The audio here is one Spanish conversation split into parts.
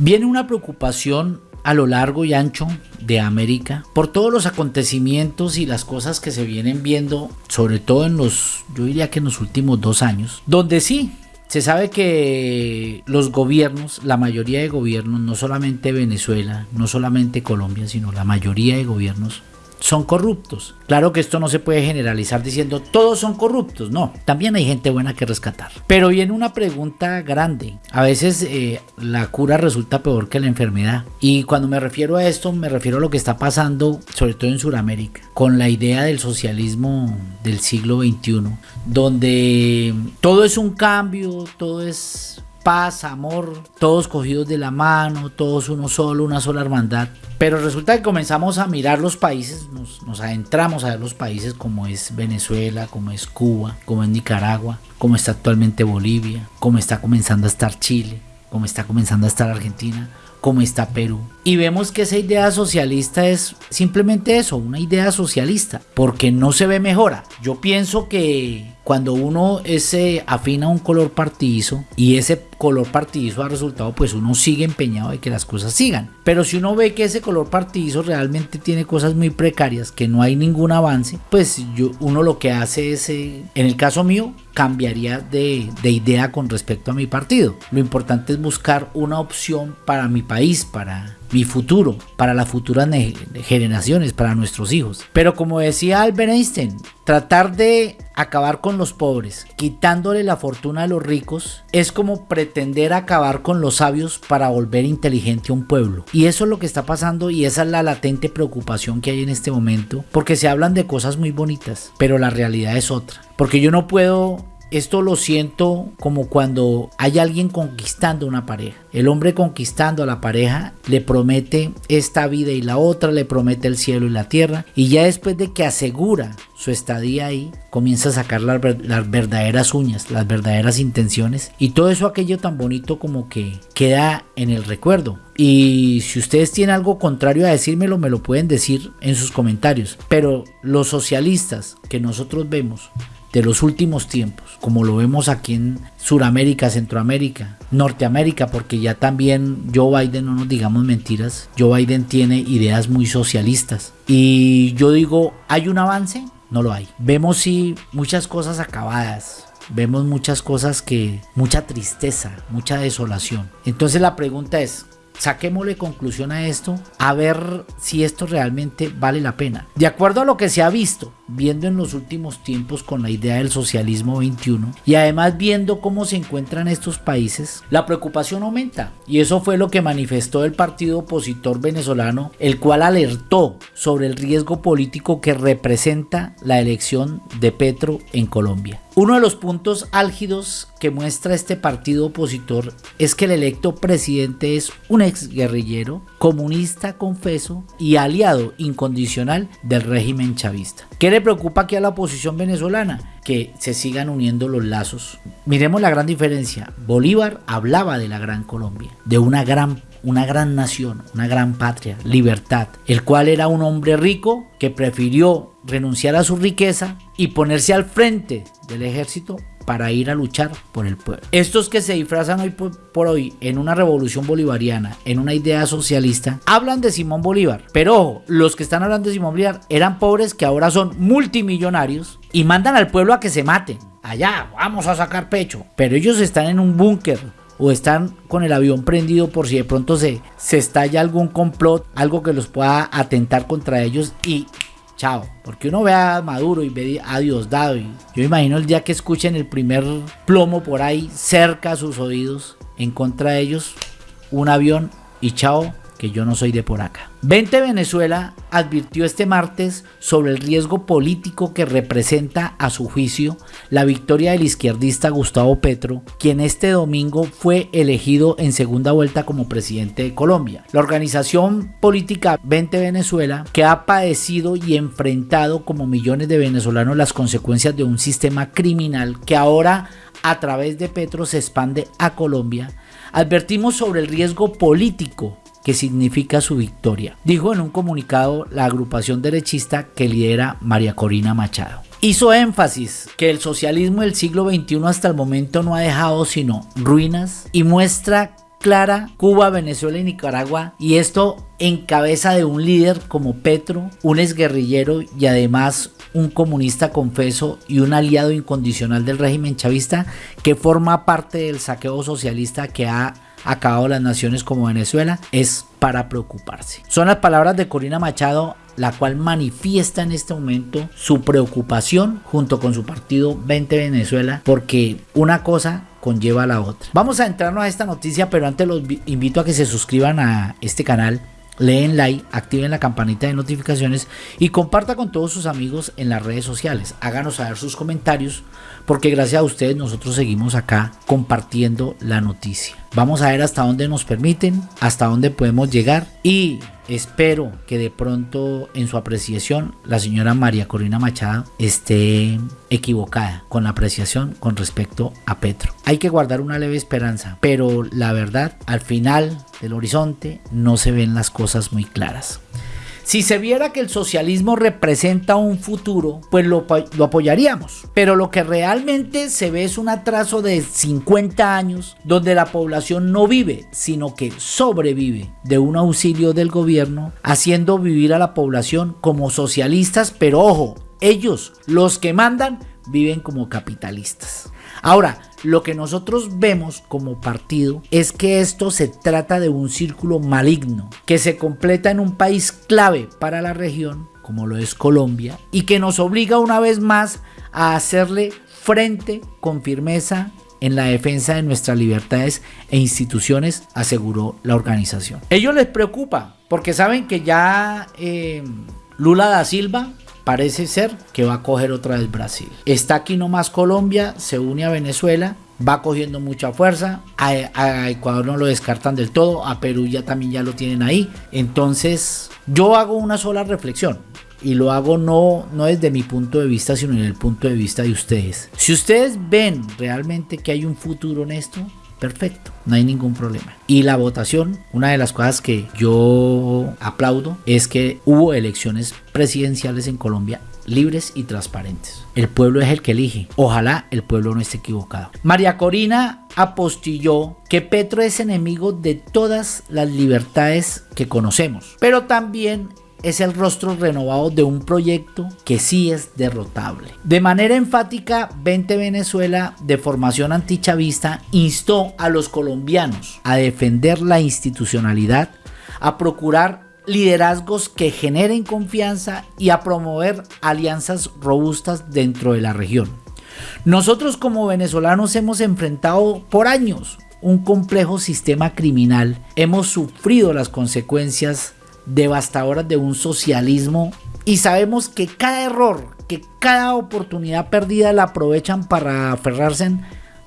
Viene una preocupación a lo largo y ancho de América por todos los acontecimientos y las cosas que se vienen viendo, sobre todo en los, yo diría que en los últimos dos años, donde sí, se sabe que los gobiernos, la mayoría de gobiernos, no solamente Venezuela, no solamente Colombia, sino la mayoría de gobiernos, son corruptos. Claro que esto no se puede generalizar diciendo todos son corruptos, no, también hay gente buena que rescatar. Pero viene una pregunta grande, a veces eh, la cura resulta peor que la enfermedad. Y cuando me refiero a esto, me refiero a lo que está pasando, sobre todo en Sudamérica, con la idea del socialismo del siglo XXI, donde todo es un cambio, todo es paz, amor, todos cogidos de la mano, todos uno solo, una sola hermandad. Pero resulta que comenzamos a mirar los países, nos, nos, adentramos a ver los países como es Venezuela, como es Cuba, como es Nicaragua, como está actualmente Bolivia, como está comenzando a estar Chile, como está comenzando a estar Argentina, como está Perú. Y vemos que esa idea socialista es simplemente eso, una idea socialista, porque no se ve mejora. Yo pienso que cuando uno se afina un color partidizo y ese color partidizo ha resultado, pues uno sigue empeñado de que las cosas sigan. Pero si uno ve que ese color partidizo realmente tiene cosas muy precarias, que no hay ningún avance, pues yo, uno lo que hace es, eh, en el caso mío, cambiaría de, de idea con respecto a mi partido. Lo importante es buscar una opción para mi país, para mi futuro, para las futuras generaciones, para nuestros hijos. Pero como decía Albert Einstein, tratar de acabar con los pobres, quitándole la fortuna a los ricos, es como pretender acabar con los sabios para volver inteligente a un pueblo. Y eso es lo que está pasando y esa es la latente preocupación que hay en este momento, porque se hablan de cosas muy bonitas, pero la realidad es otra. Porque yo no puedo esto lo siento como cuando hay alguien conquistando una pareja. El hombre conquistando a la pareja le promete esta vida y la otra, le promete el cielo y la tierra. Y ya después de que asegura su estadía ahí, comienza a sacar las, verdaderas uñas, las verdaderas intenciones. Y todo eso aquello tan bonito como que queda en el recuerdo. Y si ustedes tienen algo contrario a decírmelo, me lo pueden decir en sus comentarios. Pero los socialistas que nosotros vemos de los últimos tiempos, como lo vemos aquí en Sudamérica, Centroamérica, Norteamérica, porque ya también Joe Biden, no nos digamos mentiras, Joe Biden tiene ideas muy socialistas. Y yo digo, ¿hay un avance? No lo hay. Vemos sí muchas cosas acabadas, vemos muchas cosas que, mucha tristeza, mucha desolación. Entonces la pregunta es, saquémosle conclusión a esto, a ver si esto realmente vale la pena. De acuerdo a lo que se ha visto, viendo en los últimos tiempos con la idea del socialismo 21 y además viendo cómo se encuentran estos países, la preocupación aumenta. Y eso fue lo que manifestó el partido opositor venezolano, el cual alertó sobre el riesgo político que representa la elección de Petro en Colombia. Uno de los puntos álgidos que muestra este partido opositor es que el electo presidente es un ex guerrillero, comunista confeso y aliado incondicional del régimen chavista. ¿Qué le preocupa aquí a la oposición venezolana? Que se sigan uniendo los lazos. Miremos la gran diferencia. Bolívar hablaba de la gran Colombia, de una gran una gran nación, una gran patria, libertad, el cual era un hombre rico que prefirió renunciar a su riqueza y ponerse al frente del ejército para ir a luchar por el pueblo. Estos que se disfrazan hoy por, hoy en una revolución bolivariana, en una idea socialista, hablan de Simón Bolívar. Pero ojo, los que están hablando de Simón Bolívar eran pobres que ahora son multimillonarios y mandan al pueblo a que se maten. Allá, vamos a sacar pecho. Pero ellos están en un búnker o están con el avión prendido por si de pronto se, se estalla algún complot, algo que los pueda atentar contra ellos y chao. Porque uno ve a Maduro y ve a Diosdado y yo imagino el día que escuchen el primer plomo por ahí cerca a sus oídos en contra de ellos, un avión y chao, que yo no soy de por acá. 20 Venezuela advirtió este martes sobre el riesgo político que representa a su juicio la victoria del izquierdista Gustavo Petro, quien este domingo fue elegido en segunda vuelta como presidente de Colombia. La organización política 20 Venezuela, que ha padecido y enfrentado como millones de venezolanos las consecuencias de un sistema criminal que ahora a través de Petro se expande a Colombia, advertimos sobre el riesgo político que significa su victoria, dijo en un comunicado la agrupación derechista que lidera María Corina Machado. Hizo énfasis que el socialismo del siglo XXI hasta el momento no ha dejado sino ruinas y muestra clara Cuba, Venezuela y Nicaragua y esto en cabeza de un líder como Petro, un exguerrillero y además un comunista confeso y un aliado incondicional del régimen chavista que forma parte del saqueo socialista que ha acabado las naciones como Venezuela, es para preocuparse. Son las palabras de Corina Machado la cual manifiesta en este momento su preocupación junto con su partido 20 Venezuela porque una cosa conlleva a la otra. Vamos a entrarnos a esta noticia, pero antes los invito a que se suscriban a este canal leen like, activen la campanita de notificaciones y comparta con todos sus amigos en las redes sociales. Háganos saber sus comentarios porque gracias a ustedes nosotros seguimos acá compartiendo la noticia. Vamos a ver hasta dónde nos permiten, hasta dónde podemos llegar y espero que de pronto en su apreciación la señora María Corina Machado esté equivocada con la apreciación con respecto a Petro. Hay que guardar una leve esperanza, pero la verdad al final del horizonte no se ven las cosas muy claras. Si se viera que el socialismo representa un futuro, pues lo, apoyaríamos. Pero lo que realmente se ve es un atraso de 50 años donde la población no vive, sino que sobrevive de un auxilio del gobierno, haciendo vivir a la población como socialistas, pero ojo, ellos, los que mandan, viven como capitalistas. Ahora, lo que nosotros vemos como partido es que esto se trata de un círculo maligno que se completa en un país clave para la región, como lo es Colombia, y que nos obliga una vez más a hacerle frente con firmeza en la defensa de nuestras libertades e instituciones, aseguró la organización. Ellos les preocupa porque saben que ya eh, Lula da Silva parece ser que va a coger otra vez Brasil. Está aquí nomás Colombia, se une a Venezuela, va cogiendo mucha fuerza. A, Ecuador no lo descartan del todo, a Perú ya también ya lo tienen ahí. Entonces, yo hago una sola reflexión. Y lo hago no, no desde mi punto de vista, sino en el punto de vista de ustedes. Si ustedes ven realmente que hay un futuro en esto, perfecto, no hay ningún problema. Y la votación, una de las cosas que yo aplaudo es que hubo elecciones presidenciales en Colombia libres y transparentes. El pueblo es el que elige. Ojalá el pueblo no esté equivocado. María Corina apostilló que Petro es enemigo de todas las libertades que conocemos, pero también es el rostro renovado de un proyecto que sí es derrotable. De manera enfática, 20 Venezuela de formación antichavista instó a los colombianos a defender la institucionalidad, a procurar liderazgos que generen confianza y a promover alianzas robustas dentro de la región. Nosotros como venezolanos hemos enfrentado por años un complejo sistema criminal, hemos sufrido las consecuencias devastadoras de un socialismo y sabemos que cada error, que cada oportunidad perdida la aprovechan para aferrarse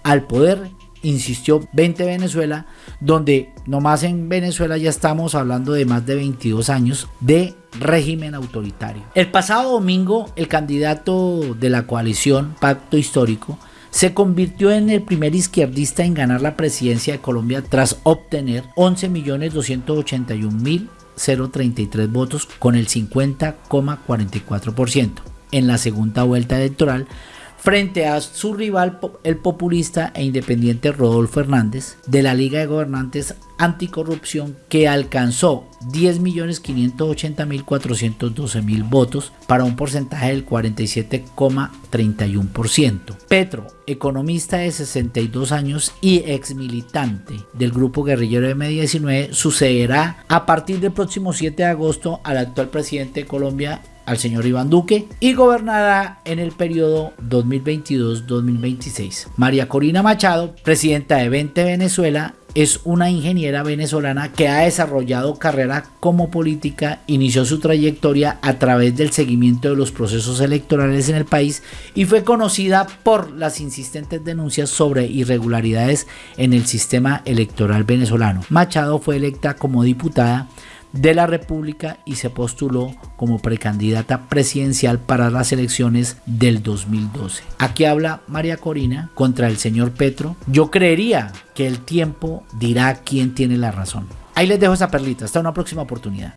al poder, insistió 20 Venezuela, donde nomás en Venezuela ya estamos hablando de más de 22 años de régimen autoritario. El pasado domingo, el candidato de la coalición Pacto Histórico se convirtió en el primer izquierdista en ganar la presidencia de Colombia tras obtener 11.281.000 0.33 votos con el 50,44%. En la segunda vuelta electoral, frente a su rival el populista e independiente Rodolfo Hernández de la Liga de Gobernantes Anticorrupción que alcanzó 10.580.412.000 votos para un porcentaje del 47,31%. Petro, economista de 62 años y ex militante del grupo guerrillero de M19, sucederá a partir del próximo 7 de agosto al actual presidente de Colombia, al señor Iván Duque y gobernará en el periodo 2022-2026. María Corina Machado, presidenta de 20 Venezuela, es una ingeniera venezolana que ha desarrollado carrera como política, inició su trayectoria a través del seguimiento de los procesos electorales en el país y fue conocida por las insistentes denuncias sobre irregularidades en el sistema electoral venezolano. Machado fue electa como diputada de la República y se postuló como precandidata presidencial para las elecciones del 2012. Aquí habla María Corina contra el señor Petro. Yo creería que el tiempo dirá quién tiene la razón. Ahí les dejo esa perlita. Hasta una próxima oportunidad.